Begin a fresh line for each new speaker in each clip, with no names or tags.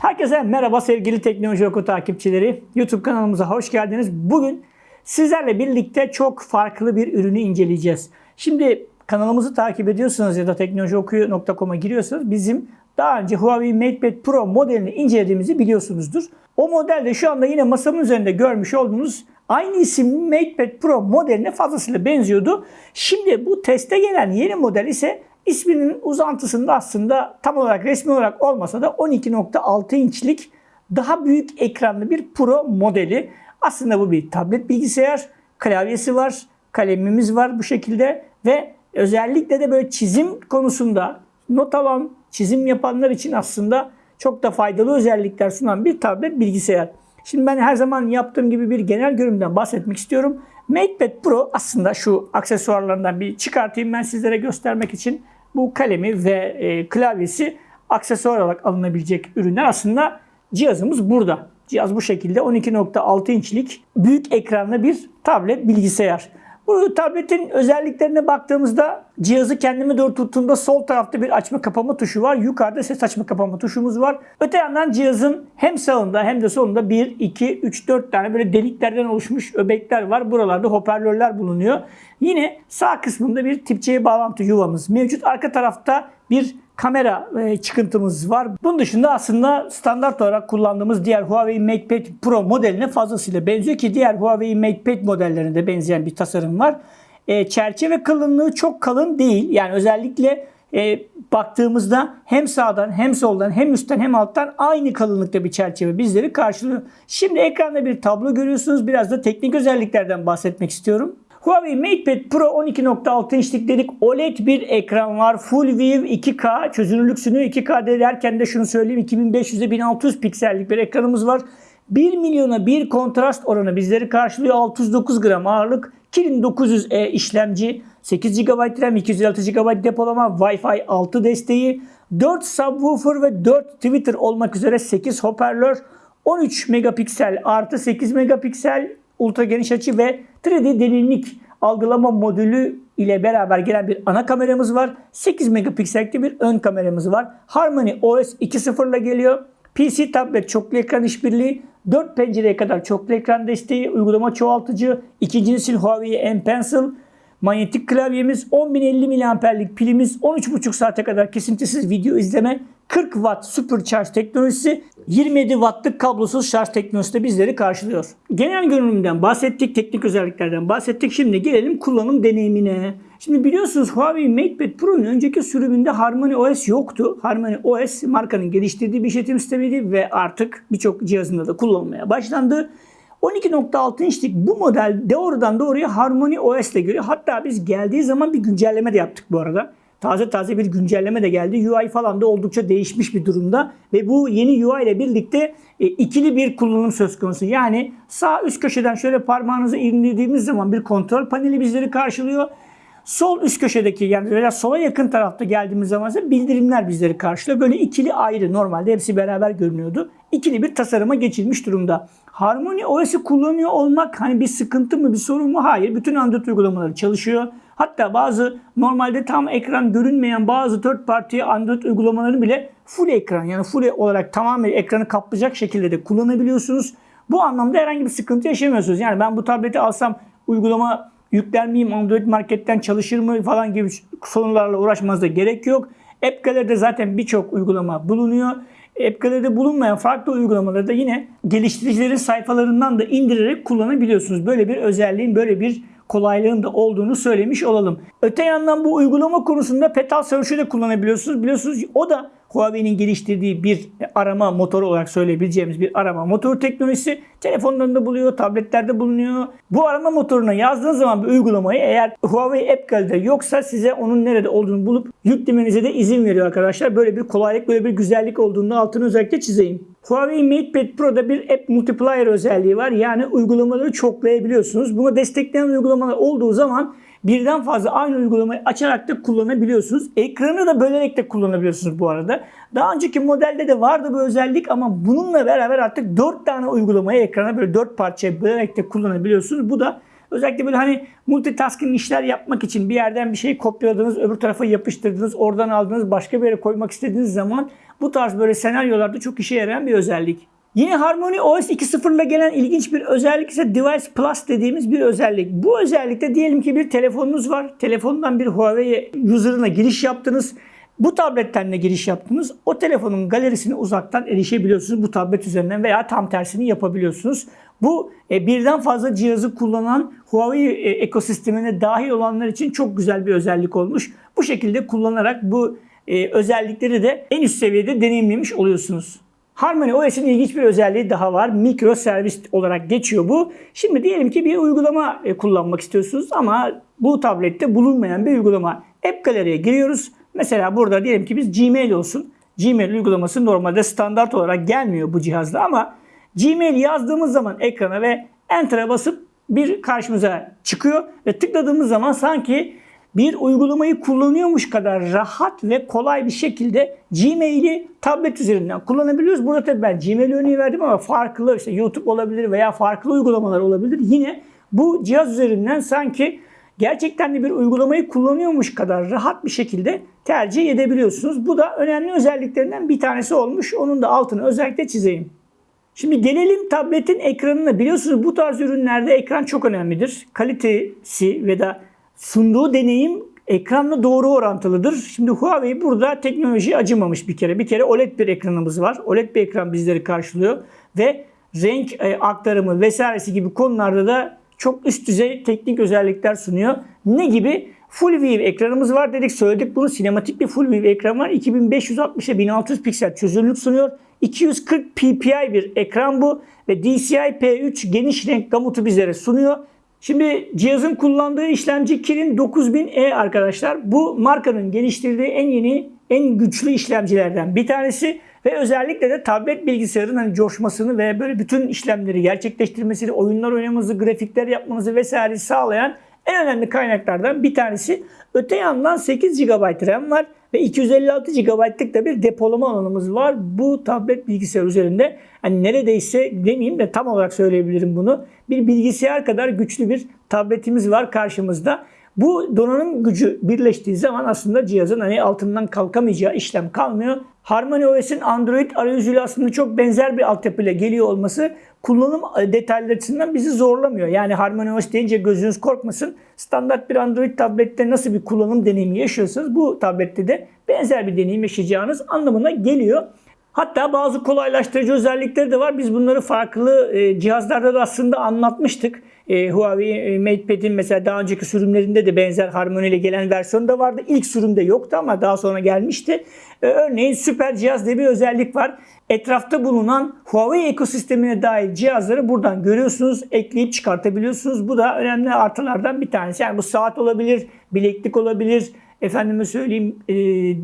Herkese merhaba sevgili Teknoloji Oku takipçileri. YouTube kanalımıza hoş geldiniz. Bugün sizlerle birlikte çok farklı bir ürünü inceleyeceğiz. Şimdi kanalımızı takip ediyorsanız ya da teknolojiokuyu.com'a giriyorsanız bizim daha önce Huawei MatePad Pro modelini incelediğimizi biliyorsunuzdur. O modelde şu anda yine masamın üzerinde görmüş olduğunuz aynı isimli MatePad Pro modeline fazlasıyla benziyordu. Şimdi bu teste gelen yeni model ise isminin uzantısında aslında tam olarak resmi olarak olmasa da 12.6 inçlik daha büyük ekranlı bir Pro modeli. Aslında bu bir tablet bilgisayar, klavyesi var, kalemimiz var bu şekilde ve özellikle de böyle çizim konusunda not alan, çizim yapanlar için aslında çok da faydalı özellikler sunan bir tablet bilgisayar. Şimdi ben her zaman yaptığım gibi bir genel görünümden bahsetmek istiyorum. MatePad Pro aslında şu aksesuarlarından bir çıkartayım ben sizlere göstermek için. Bu kalemi ve e, klavyesi aksesuar olarak alınabilecek ürünler aslında cihazımız burada. Cihaz bu şekilde 12.6 inçlik büyük ekranlı bir tablet bilgisayar. Bu tabletin özelliklerine baktığımızda cihazı kendime doğru tuttuğumda sol tarafta bir açma kapama tuşu var. Yukarıda ses açma kapama tuşumuz var. Öte yandan cihazın hem sağında hem de solunda 1, 2, 3, 4 tane böyle deliklerden oluşmuş öbekler var. Buralarda hoparlörler bulunuyor. Yine sağ kısmında bir tip C bağlantı yuvamız mevcut. Arka tarafta bir kamera e, çıkıntımız var. Bunun dışında aslında standart olarak kullandığımız diğer Huawei MatePad Pro modeline fazlasıyla benziyor ki diğer Huawei MatePad modellerinde benzeyen bir tasarım var. E, çerçeve kalınlığı çok kalın değil. Yani özellikle e, baktığımızda hem sağdan hem soldan hem üstten hem alttan aynı kalınlıkta bir çerçeve bizleri karşılıyor. Şimdi ekranda bir tablo görüyorsunuz. Biraz da teknik özelliklerden bahsetmek istiyorum. Huawei MatePad Pro 12.6 inçlik dedik OLED bir ekran var. Full View 2K çözünürlük sunuyor. 2K derken de şunu söyleyeyim 2500'e 1600 piksellik bir ekranımız var. 1 milyona 1 kontrast oranı bizleri karşılıyor. 609 gram ağırlık. Kirin 900E işlemci. 8 GB RAM, 256 GB depolama, Wi-Fi 6 desteği, 4 subwoofer ve 4 Twitter olmak üzere 8 hoparlör, 13 megapiksel artı 8 megapiksel ultra geniş açı ve 3D derinlik algılama modülü ile beraber gelen bir ana kameramız var. 8 megapiksellikli bir ön kameramız var. Harmony OS 2.0 ile geliyor. PC tablet çoklu ekran işbirliği, 4 pencereye kadar çoklu ekran desteği, uygulama çoğaltıcı, ikinci nesil Huawei M Pencil, manyetik klavyemiz, 10.050 mAh'lik pilimiz, 13.5 saate kadar kesintisiz video izleme, 40 Watt Supercharge teknolojisi, 27 Watt'lık kablosuz şarj teknolojisi de bizleri karşılıyor. Genel görünümden bahsettik, teknik özelliklerden bahsettik. Şimdi gelelim kullanım deneyimine. Şimdi biliyorsunuz Huawei MatePad Pro'nun önceki sürümünde Harmony OS yoktu. Harmony OS markanın geliştirdiği bir işletim sistemiydi ve artık birçok cihazında da kullanılmaya başlandı. 12.6 inçlik bu model doğrudan doğruya Harmony OS ile geliyor. Hatta biz geldiği zaman bir güncelleme de yaptık bu arada. Taze taze bir güncelleme de geldi. UI falan da oldukça değişmiş bir durumda. Ve bu yeni UI ile birlikte e, ikili bir kullanım söz konusu. Yani sağ üst köşeden şöyle parmağınızı indirdiğimiz zaman bir kontrol paneli bizleri karşılıyor. Sol üst köşedeki yani veya sola yakın tarafta geldiğimiz zaman ise bildirimler bizleri karşılıyor. Böyle ikili ayrı normalde hepsi beraber görünüyordu. İkili bir tasarıma geçilmiş durumda. Harmony OS'i kullanıyor olmak hani bir sıkıntı mı bir sorun mu? Hayır. Bütün Android uygulamaları çalışıyor. Hatta bazı normalde tam ekran görünmeyen bazı third party Android uygulamaları bile full ekran yani full olarak tamamen ekranı kaplayacak şekilde de kullanabiliyorsunuz. Bu anlamda herhangi bir sıkıntı yaşamıyorsunuz. Yani ben bu tableti alsam uygulama yükler miyim, Android marketten çalışır mı falan gibi sorunlarla uğraşmanıza gerek yok. App Gallery'de zaten birçok uygulama bulunuyor. App Gallery'de bulunmayan farklı uygulamaları da yine geliştiricilerin sayfalarından da indirerek kullanabiliyorsunuz. Böyle bir özelliğin, böyle bir kolaylığın da olduğunu söylemiş olalım. Öte yandan bu uygulama konusunda Petal Search'ü de kullanabiliyorsunuz. Biliyorsunuz o da Huawei'nin geliştirdiği bir arama motoru olarak söyleyebileceğimiz bir arama motoru teknolojisi. Telefonlarında buluyor, tabletlerde bulunuyor. Bu arama motoruna yazdığınız zaman bir uygulamayı eğer Huawei App Gallery'de yoksa size onun nerede olduğunu bulup yüklemenize de izin veriyor arkadaşlar. Böyle bir kolaylık, böyle bir güzellik olduğunu altını özellikle çizeyim. Huawei MatePad Pro'da bir App Multiplier özelliği var. Yani uygulamaları çoklayabiliyorsunuz. Buna destekleyen uygulamalar olduğu zaman birden fazla aynı uygulamayı açarak da kullanabiliyorsunuz. Ekranı da bölerek de kullanabiliyorsunuz bu arada. Daha önceki modelde de vardı bu özellik ama bununla beraber artık 4 tane uygulamayı ekrana böyle 4 parçaya bölerek de kullanabiliyorsunuz. Bu da Özellikle böyle hani multitasking işler yapmak için bir yerden bir şey kopyaladınız, öbür tarafa yapıştırdınız, oradan aldınız, başka bir yere koymak istediğiniz zaman bu tarz böyle senaryolarda çok işe yarayan bir özellik. Yine Harmony OS 2.0 ile gelen ilginç bir özellik ise Device Plus dediğimiz bir özellik. Bu özellikte diyelim ki bir telefonunuz var. Telefondan bir Huawei user'ına giriş yaptınız. Bu tabletten de giriş yaptınız. O telefonun galerisine uzaktan erişebiliyorsunuz bu tablet üzerinden veya tam tersini yapabiliyorsunuz. Bu e, birden fazla cihazı kullanan Huawei e, ekosistemine dahil olanlar için çok güzel bir özellik olmuş. Bu şekilde kullanarak bu e, özellikleri de en üst seviyede deneyimlemiş oluyorsunuz. Harmony OS'in ilginç bir özelliği daha var. Mikro servis olarak geçiyor bu. Şimdi diyelim ki bir uygulama kullanmak istiyorsunuz ama bu tablette bulunmayan bir uygulama. App Gallery'e giriyoruz. Mesela burada diyelim ki biz Gmail olsun. Gmail uygulaması normalde standart olarak gelmiyor bu cihazda ama Gmail yazdığımız zaman ekrana ve Enter'a basıp bir karşımıza çıkıyor ve tıkladığımız zaman sanki bir uygulamayı kullanıyormuş kadar rahat ve kolay bir şekilde Gmail'i tablet üzerinden kullanabiliyoruz. Burada tabii ben Gmail örneği verdim ama farklı işte YouTube olabilir veya farklı uygulamalar olabilir. Yine bu cihaz üzerinden sanki gerçekten de bir uygulamayı kullanıyormuş kadar rahat bir şekilde tercih edebiliyorsunuz. Bu da önemli özelliklerinden bir tanesi olmuş. Onun da altını özellikle çizeyim. Şimdi gelelim tabletin ekranına. Biliyorsunuz bu tarz ürünlerde ekran çok önemlidir. Kalitesi ve da sunduğu deneyim ekranla doğru orantılıdır. Şimdi Huawei burada teknoloji acımamış bir kere. Bir kere OLED bir ekranımız var. OLED bir ekran bizleri karşılıyor ve renk e, aktarımı vesairesi gibi konularda da çok üst düzey teknik özellikler sunuyor. Ne gibi? Full View ekranımız var dedik söyledik bunu. Sinematik bir Full View ekran var. 2560'a 1600 piksel çözünürlük sunuyor. 240 ppi bir ekran bu ve DCI P3 geniş renk gamutu bizlere sunuyor. Şimdi cihazın kullandığı işlemci Kirin 9000E arkadaşlar. Bu markanın geliştirdiği en yeni, en güçlü işlemcilerden bir tanesi. Ve özellikle de tablet bilgisayarın hani coşmasını ve böyle bütün işlemleri gerçekleştirmesini, oyunlar oynamanızı, grafikler yapmanızı vesaire sağlayan en önemli kaynaklardan bir tanesi. Öte yandan 8 GB RAM var ve 256 GB'lık da bir depolama alanımız var. Bu tablet bilgisayar üzerinde hani neredeyse demeyeyim de tam olarak söyleyebilirim bunu. Bir bilgisayar kadar güçlü bir tabletimiz var karşımızda. Bu donanım gücü birleştiği zaman aslında cihazın hani altından kalkamayacağı işlem kalmıyor. Harmony OS'in Android arayüzüyle aslında çok benzer bir altyapıyla geliyor olması kullanım detayları açısından bizi zorlamıyor. Yani Harmony OS deyince gözünüz korkmasın. Standart bir Android tablette nasıl bir kullanım deneyimi yaşıyorsanız bu tablette de benzer bir deneyim yaşayacağınız anlamına geliyor. Hatta bazı kolaylaştırıcı özellikleri de var. Biz bunları farklı e, cihazlarda da aslında anlatmıştık. E, Huawei e, MatePad'in mesela daha önceki sürümlerinde de benzer Harmony ile gelen versiyonu da vardı. İlk sürümde yoktu ama daha sonra gelmişti. E, örneğin süper cihaz diye bir özellik var. Etrafta bulunan Huawei ekosistemine dahil cihazları buradan görüyorsunuz, ekleyip çıkartabiliyorsunuz. Bu da önemli artılardan bir tanesi. Yani bu saat olabilir, bileklik olabilir, efendime söyleyeyim e,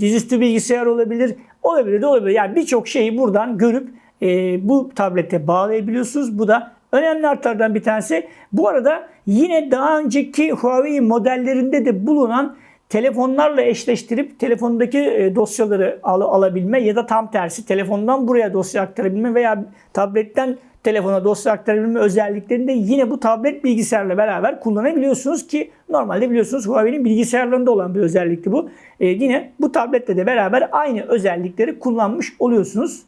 dizüstü bilgisayar olabilir. Olabilir de olabilir. Yani birçok şeyi buradan görüp e, bu tablete bağlayabiliyorsunuz. Bu da önemli artılardan bir tanesi. Bu arada yine daha önceki Huawei modellerinde de bulunan telefonlarla eşleştirip telefondaki e, dosyaları al, alabilme ya da tam tersi telefondan buraya dosya aktarabilme veya tabletten telefona dosya aktarabilme özelliklerini de yine bu tablet bilgisayarla beraber kullanabiliyorsunuz ki normalde biliyorsunuz Huawei'nin bilgisayarlarında olan bir özellikti bu. Ee, yine bu tablette de beraber aynı özellikleri kullanmış oluyorsunuz.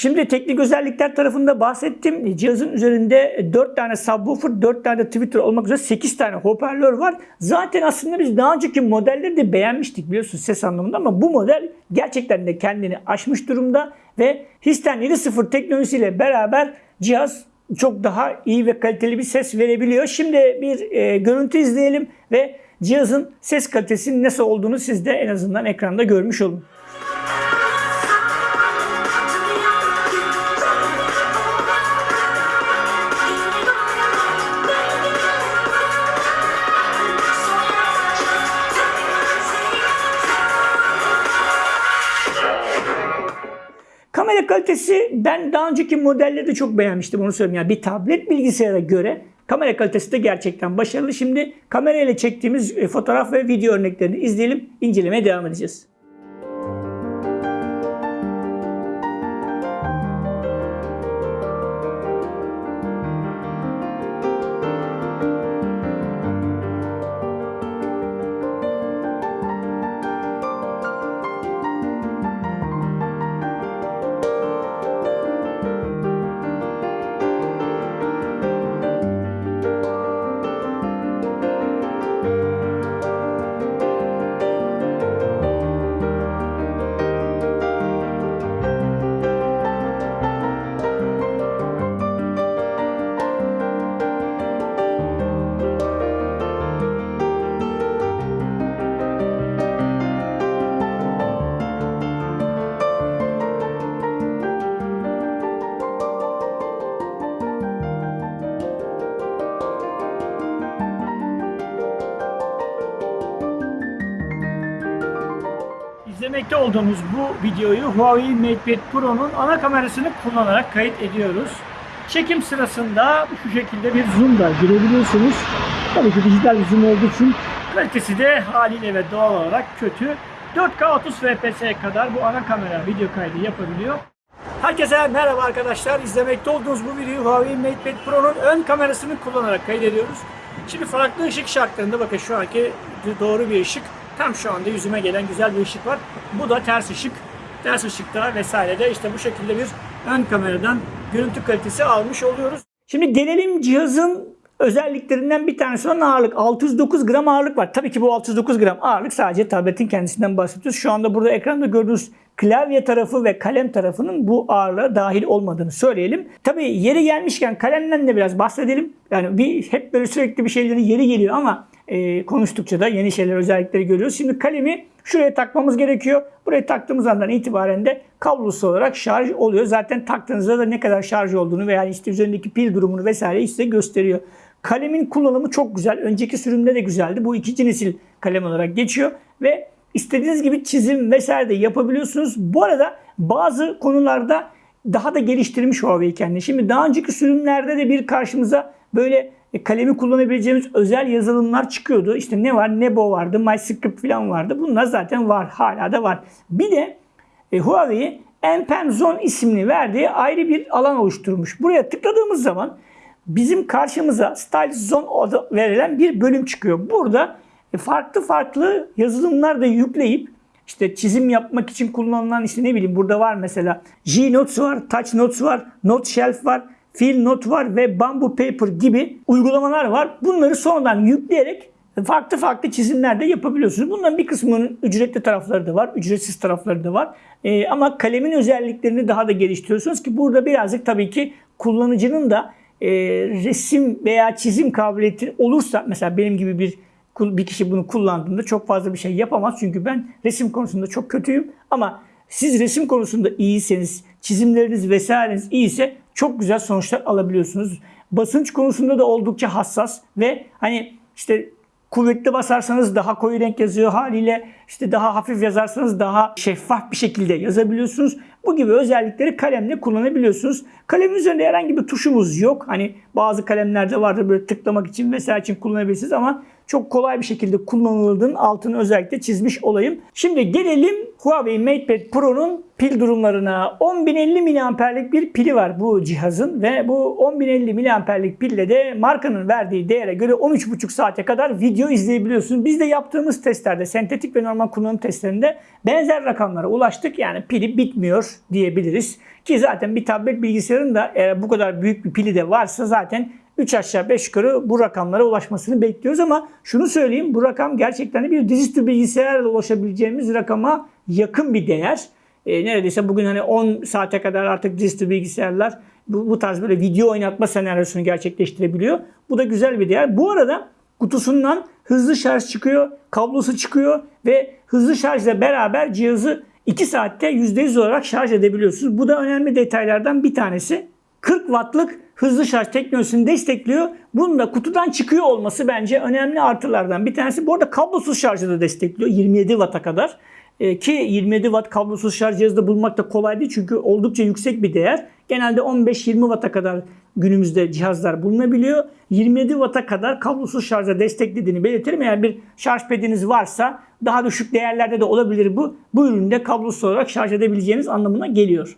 Şimdi teknik özellikler tarafında bahsettim. Cihazın üzerinde 4 tane subwoofer, 4 tane Twitter olmak üzere 8 tane hoparlör var. Zaten aslında biz daha önceki modelleri de beğenmiştik biliyorsunuz ses anlamında ama bu model gerçekten de kendini aşmış durumda ve Histen 7.0 teknolojisiyle beraber cihaz çok daha iyi ve kaliteli bir ses verebiliyor. Şimdi bir e, görüntü izleyelim ve cihazın ses kalitesinin nasıl olduğunu siz de en azından ekranda görmüş olun. Kamera kalitesi ben daha önceki modelleri de çok beğenmiştim onu söyleyeyim. Yani bir tablet bilgisayara göre kamera kalitesi de gerçekten başarılı. Şimdi kamerayla çektiğimiz e, fotoğraf ve video örneklerini izleyelim, incelemeye devam edeceğiz. İzlemekte olduğunuz bu videoyu Huawei MatePad Pro'nun ana kamerasını kullanarak kayıt ediyoruz. Çekim sırasında şu şekilde bir zoom da girebiliyorsunuz. Tabii ki dijital bir zoom olduğu için kalitesi de haliyle ve doğal olarak kötü. 4K 30 FPS'ye kadar bu ana kamera video kaydı yapabiliyor. Herkese merhaba arkadaşlar. İzlemekte olduğunuz bu videoyu Huawei MatePad Pro'nun ön kamerasını kullanarak kaydediyoruz. Şimdi farklı ışık şartlarında bakın şu anki doğru bir ışık. Tam şu anda yüzüme gelen güzel bir ışık var. Bu da ters ışık. Ters ışıkta vesaire de işte bu şekilde bir ön kameradan görüntü kalitesi almış oluyoruz. Şimdi gelelim cihazın özelliklerinden bir tanesi olan ağırlık. 609 gram ağırlık var. Tabii ki bu 609 gram ağırlık sadece tabletin kendisinden bahsediyoruz. Şu anda burada ekranda gördüğünüz klavye tarafı ve kalem tarafının bu ağırlığa dahil olmadığını söyleyelim. Tabii yeri gelmişken kalemden de biraz bahsedelim. Yani bir hep böyle sürekli bir şeylerin yeri geliyor ama e, konuştukça da yeni şeyler özellikleri görüyoruz. Şimdi kalemi şuraya takmamız gerekiyor. Buraya taktığımız andan itibaren de kablosuz olarak şarj oluyor. Zaten taktığınızda da ne kadar şarj olduğunu veya işte üzerindeki pil durumunu vesaire size gösteriyor. Kalemin kullanımı çok güzel. Önceki sürümde de güzeldi. Bu ikinci nesil kalem olarak geçiyor ve istediğiniz gibi çizim vesaire de yapabiliyorsunuz. Bu arada bazı konularda daha da geliştirmiş Huawei kendini. Şimdi daha önceki sürümlerde de bir karşımıza böyle kalemi kullanabileceğimiz özel yazılımlar çıkıyordu. İşte ne var? Nebo vardı, MyScript falan vardı. Bunlar zaten var. Hala da var. Bir de e, Huawei Empen Zone ismini verdiği ayrı bir alan oluşturmuş. Buraya tıkladığımız zaman bizim karşımıza Stylus Zone adı verilen bir bölüm çıkıyor. Burada farklı farklı yazılımlar da yükleyip işte çizim yapmak için kullanılan işte ne bileyim burada var mesela G-Notes var, Touch Notes var, Note Shelf var, Fill Note var ve Bamboo Paper gibi uygulamalar var. Bunları sonradan yükleyerek farklı farklı çizimler de yapabiliyorsunuz. Bunların bir kısmının ücretli tarafları da var, ücretsiz tarafları da var. Ee, ama kalemin özelliklerini daha da geliştiriyorsunuz ki burada birazcık tabii ki kullanıcının da e, resim veya çizim kabiliyeti olursa mesela benim gibi bir bir kişi bunu kullandığında çok fazla bir şey yapamaz. Çünkü ben resim konusunda çok kötüyüm. Ama siz resim konusunda iyiyseniz, çizimleriniz vesaireniz iyiyse çok güzel sonuçlar alabiliyorsunuz. Basınç konusunda da oldukça hassas ve hani işte kuvvetli basarsanız daha koyu renk yazıyor haliyle işte daha hafif yazarsanız daha şeffaf bir şekilde yazabiliyorsunuz. Bu gibi özellikleri kalemle kullanabiliyorsunuz. Kalemin üzerinde herhangi bir tuşumuz yok. Hani bazı kalemlerde vardır böyle tıklamak için vesaire için kullanabilirsiniz ama çok kolay bir şekilde kullanıldığının altını özellikle çizmiş olayım. Şimdi gelelim Huawei MatePad Pro'nun pil durumlarına. 10050 mAh'lik bir pili var bu cihazın ve bu 10050 mAh'lik pille de markanın verdiği değere göre 13,5 saate kadar video izleyebiliyorsunuz. Biz de yaptığımız testlerde, sentetik ve normal kullanım testlerinde benzer rakamlara ulaştık. Yani pili bitmiyor diyebiliriz. Ki zaten bir tablet bilgisayarın da eğer bu kadar büyük bir pili de varsa zaten 3 aşağı 5 yukarı bu rakamlara ulaşmasını bekliyoruz ama şunu söyleyeyim bu rakam gerçekten bir dizüstü bilgisayarla ulaşabileceğimiz rakama yakın bir değer. E, neredeyse bugün hani 10 saate kadar artık dizüstü bilgisayarlar bu, bu tarz böyle video oynatma senaryosunu gerçekleştirebiliyor. Bu da güzel bir değer. Bu arada kutusundan hızlı şarj çıkıyor, kablosu çıkıyor ve hızlı şarjla beraber cihazı 2 saatte %100 olarak şarj edebiliyorsunuz. Bu da önemli detaylardan bir tanesi. 40 wattlık hızlı şarj teknolojisini destekliyor. Bunun da kutudan çıkıyor olması bence önemli artılardan bir tanesi. Bu arada kablosuz şarjı da destekliyor 27 watt'a kadar. Ee, ki 27 watt kablosuz şarj cihazı bulmak da kolay değil çünkü oldukça yüksek bir değer. Genelde 15-20 watt'a kadar günümüzde cihazlar bulunabiliyor. 27 watt'a kadar kablosuz şarja desteklediğini belirtelim. Eğer bir şarj pediniz varsa daha düşük değerlerde de olabilir bu. Bu üründe kablosuz olarak şarj edebileceğiniz anlamına geliyor.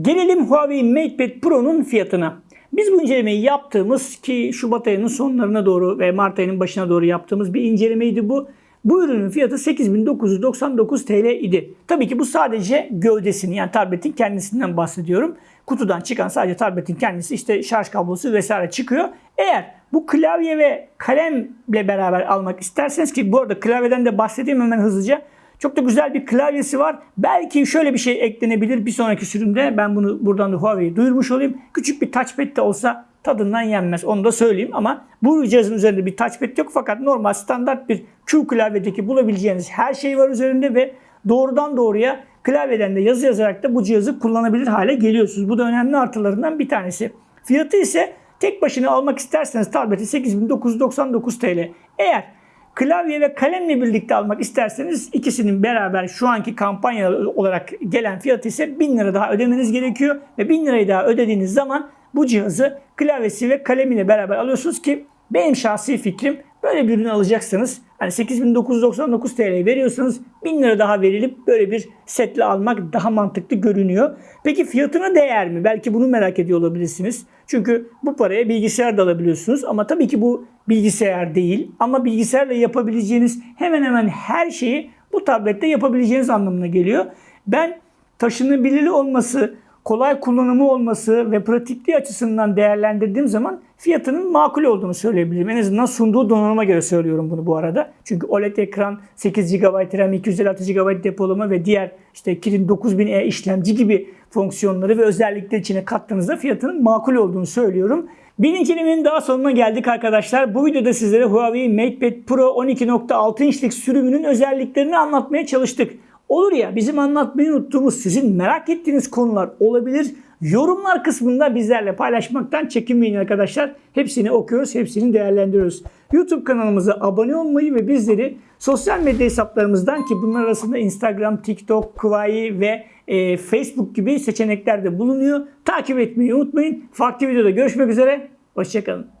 Gelelim Huawei MatePad Pro'nun fiyatına. Biz bu incelemeyi yaptığımız ki Şubat ayının sonlarına doğru ve Mart ayının başına doğru yaptığımız bir incelemeydi bu. Bu ürünün fiyatı 8999 TL idi. Tabii ki bu sadece gövdesini yani tabletin kendisinden bahsediyorum. Kutudan çıkan sadece tabletin kendisi işte şarj kablosu vesaire çıkıyor. Eğer bu klavye ve kalemle beraber almak isterseniz ki bu arada klavyeden de bahsedeyim hemen hızlıca. Çok da güzel bir klavyesi var. Belki şöyle bir şey eklenebilir bir sonraki sürümde. Ben bunu buradan da Huawei'ye duyurmuş olayım. Küçük bir touchpad de olsa tadından yenmez. Onu da söyleyeyim ama bu cihazın üzerinde bir touchpad yok fakat normal standart bir Q klavyedeki bulabileceğiniz her şey var üzerinde ve doğrudan doğruya klavyeden de yazı yazarak da bu cihazı kullanabilir hale geliyorsunuz. Bu da önemli artılarından bir tanesi. Fiyatı ise tek başına almak isterseniz tableti 8999 TL. Eğer Klavye ve kalemle birlikte almak isterseniz ikisinin beraber şu anki kampanya olarak gelen fiyatı ise 1000 lira daha ödemeniz gerekiyor. Ve 1000 lirayı daha ödediğiniz zaman bu cihazı klavyesi ve kalemiyle beraber alıyorsunuz ki benim şahsi fikrim böyle bir ürünü alacaksanız hani 8999 TL veriyorsanız 1000 lira daha verilip böyle bir setle almak daha mantıklı görünüyor. Peki fiyatına değer mi? Belki bunu merak ediyor olabilirsiniz. Çünkü bu paraya bilgisayar da alabiliyorsunuz ama tabii ki bu bilgisayar değil ama bilgisayarla yapabileceğiniz hemen hemen her şeyi bu tablette yapabileceğiniz anlamına geliyor. Ben taşınabilir olması, kolay kullanımı olması ve pratikliği açısından değerlendirdiğim zaman fiyatının makul olduğunu söyleyebilirim. En azından sunduğu donanıma göre söylüyorum bunu bu arada. Çünkü OLED ekran, 8 GB RAM, 256 GB depolama ve diğer işte Kirin 9000E işlemci gibi fonksiyonları ve özellikleri içine kattığınızda fiyatının makul olduğunu söylüyorum. Bir incelemenin daha sonuna geldik arkadaşlar. Bu videoda sizlere Huawei MatePad Pro 12.6 inçlik sürümünün özelliklerini anlatmaya çalıştık. Olur ya bizim anlatmayı unuttuğumuz sizin merak ettiğiniz konular olabilir. Yorumlar kısmında bizlerle paylaşmaktan çekinmeyin arkadaşlar. Hepsini okuyoruz, hepsini değerlendiriyoruz. YouTube kanalımıza abone olmayı ve bizleri sosyal medya hesaplarımızdan ki bunlar arasında Instagram, TikTok, Kuvayi ve e, Facebook gibi seçenekler de bulunuyor. Takip etmeyi unutmayın. Farklı videoda görüşmek üzere. Hoşçakalın.